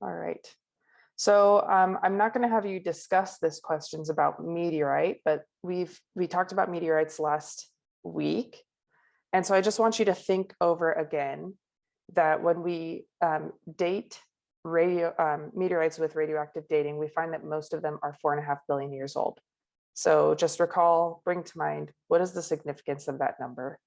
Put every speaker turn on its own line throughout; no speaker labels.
All right. So um, I'm not going to have you discuss this questions about meteorite, but we've we talked about meteorites last week. And so I just want you to think over again that when we um, date radio um, meteorites with radioactive dating, we find that most of them are four and a half billion years old. So just recall, bring to mind, what is the significance of that number?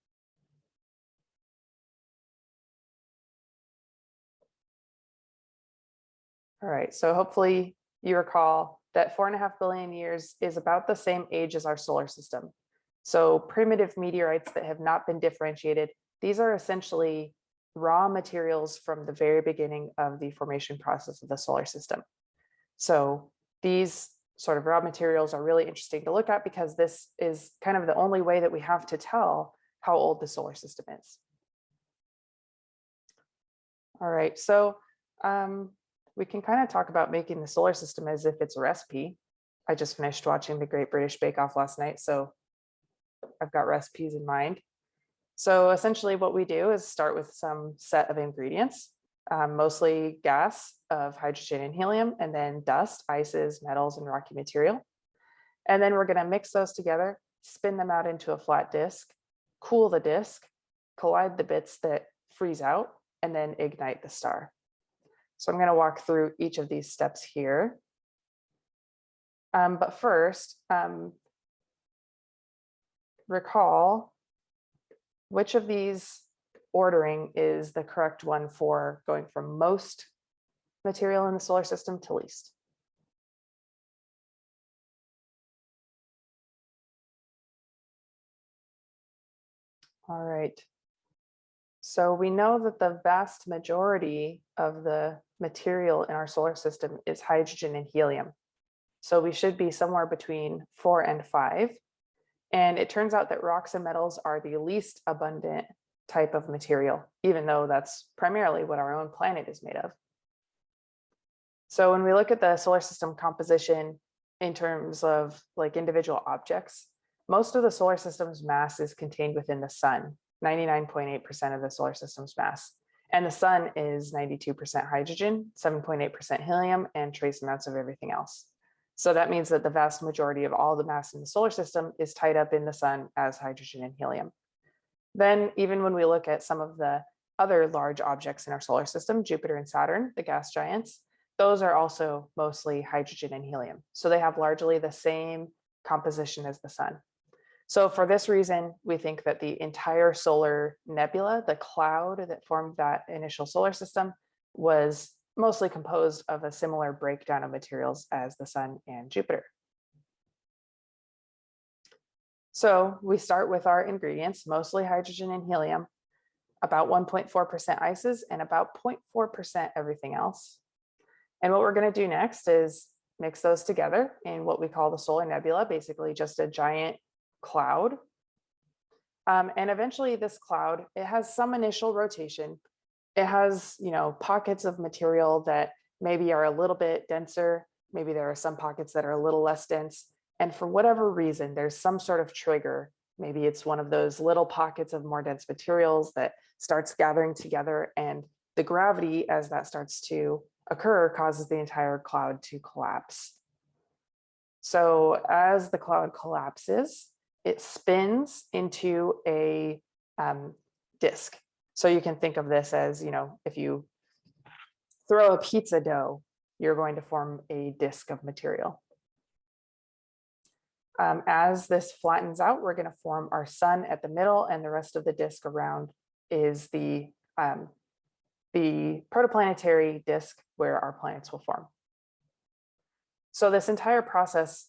All right, so hopefully you recall that four and a half billion years is about the same age as our solar system. So primitive meteorites that have not been differentiated, these are essentially raw materials from the very beginning of the formation process of the solar system. So these sort of raw materials are really interesting to look at because this is kind of the only way that we have to tell how old the solar system is. All right, so um, we can kind of talk about making the solar system as if it's a recipe. I just finished watching the Great British Bake Off last night, so I've got recipes in mind. So essentially what we do is start with some set of ingredients, um, mostly gas of hydrogen and helium, and then dust, ices, metals, and rocky material. And then we're gonna mix those together, spin them out into a flat disk, cool the disk, collide the bits that freeze out, and then ignite the star. So I'm going to walk through each of these steps here. Um, but first, um, recall which of these ordering is the correct one for going from most material in the solar system to least. All right. So we know that the vast majority of the material in our solar system is hydrogen and helium. So we should be somewhere between four and five. And it turns out that rocks and metals are the least abundant type of material, even though that's primarily what our own planet is made of. So when we look at the solar system composition in terms of like individual objects, most of the solar system's mass is contained within the sun, 99.8% of the solar system's mass. And the sun is 92% hydrogen, 7.8% helium, and trace amounts of everything else. So that means that the vast majority of all the mass in the solar system is tied up in the sun as hydrogen and helium. Then even when we look at some of the other large objects in our solar system, Jupiter and Saturn, the gas giants, those are also mostly hydrogen and helium. So they have largely the same composition as the sun. So for this reason, we think that the entire solar nebula, the cloud that formed that initial solar system, was mostly composed of a similar breakdown of materials as the sun and Jupiter. So we start with our ingredients, mostly hydrogen and helium, about 1.4% ices and about 0.4% everything else. And what we're going to do next is mix those together in what we call the solar nebula, basically just a giant cloud. Um, and eventually this cloud, it has some initial rotation. It has, you know, pockets of material that maybe are a little bit denser. Maybe there are some pockets that are a little less dense. And for whatever reason, there's some sort of trigger. Maybe it's one of those little pockets of more dense materials that starts gathering together and the gravity as that starts to occur causes the entire cloud to collapse. So as the cloud collapses, it spins into a um, disk. So you can think of this as, you know, if you throw a pizza dough, you're going to form a disk of material. Um, as this flattens out, we're going to form our sun at the middle and the rest of the disk around is the, um, the protoplanetary disk where our planets will form. So this entire process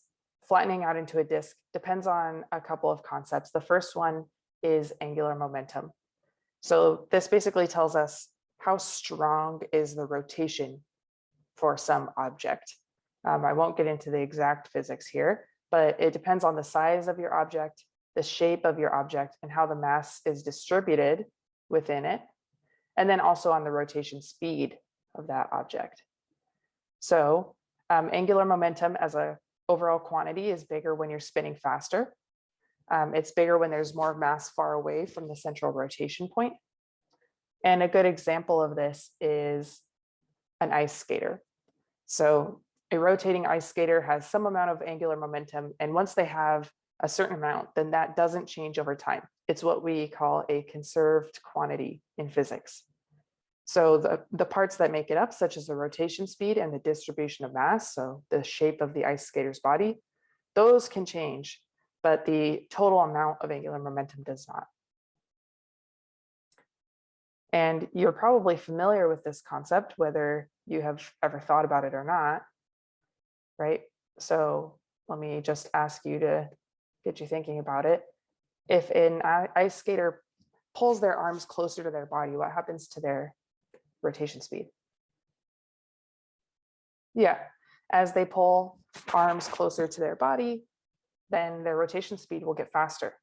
flattening out into a disk depends on a couple of concepts. The first one is angular momentum. So this basically tells us how strong is the rotation for some object. Um, I won't get into the exact physics here, but it depends on the size of your object, the shape of your object, and how the mass is distributed within it, and then also on the rotation speed of that object. So um, angular momentum as a overall quantity is bigger when you're spinning faster. Um, it's bigger when there's more mass far away from the central rotation point. And a good example of this is an ice skater. So a rotating ice skater has some amount of angular momentum, and once they have a certain amount, then that doesn't change over time. It's what we call a conserved quantity in physics. So the, the parts that make it up, such as the rotation speed and the distribution of mass, so the shape of the ice skater's body, those can change, but the total amount of angular momentum does not. And you're probably familiar with this concept, whether you have ever thought about it or not, right? So let me just ask you to get you thinking about it. If an ice skater pulls their arms closer to their body, what happens to their rotation speed? Yeah, as they pull arms closer to their body, then their rotation speed will get faster.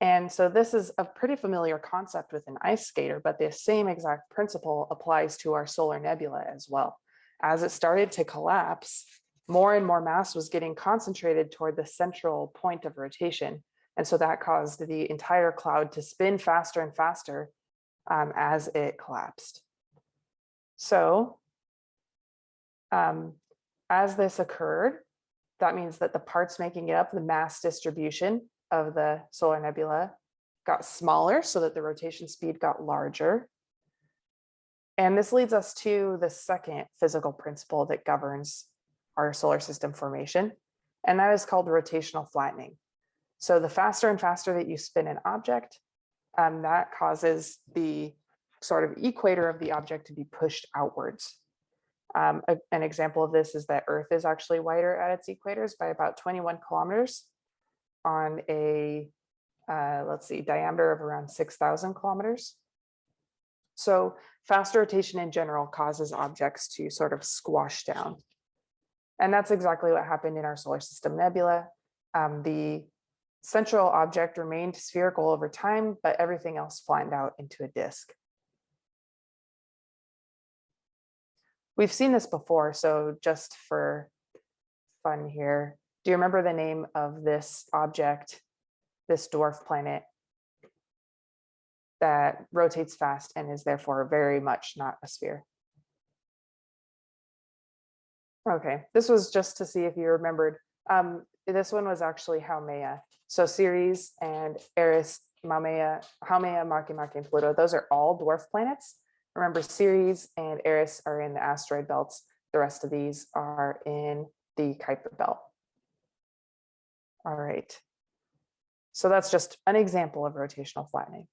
And so this is a pretty familiar concept with an ice skater, but the same exact principle applies to our solar nebula as well. As it started to collapse, more and more mass was getting concentrated toward the central point of rotation. And so that caused the entire cloud to spin faster and faster um, as it collapsed. So um, as this occurred, that means that the parts making it up, the mass distribution of the solar nebula got smaller so that the rotation speed got larger. And this leads us to the second physical principle that governs our solar system formation, and that is called rotational flattening. So the faster and faster that you spin an object, um, that causes the sort of equator of the object to be pushed outwards. Um, a, an example of this is that Earth is actually wider at its equators by about 21 kilometers on a, uh, let's see, diameter of around 6,000 kilometers. So fast rotation in general causes objects to sort of squash down. And that's exactly what happened in our solar system nebula. Um, the central object remained spherical over time, but everything else flattened out into a disk. We've seen this before, so just for fun here, do you remember the name of this object, this dwarf planet that rotates fast and is therefore very much not a sphere? Okay, this was just to see if you remembered. Um, this one was actually Haumea. So Ceres and Eris, Haumea, Haumea, Makemake, and Pluto, those are all dwarf planets. Remember Ceres and Eris are in the asteroid belts. The rest of these are in the Kuiper belt. All right. So that's just an example of rotational flattening.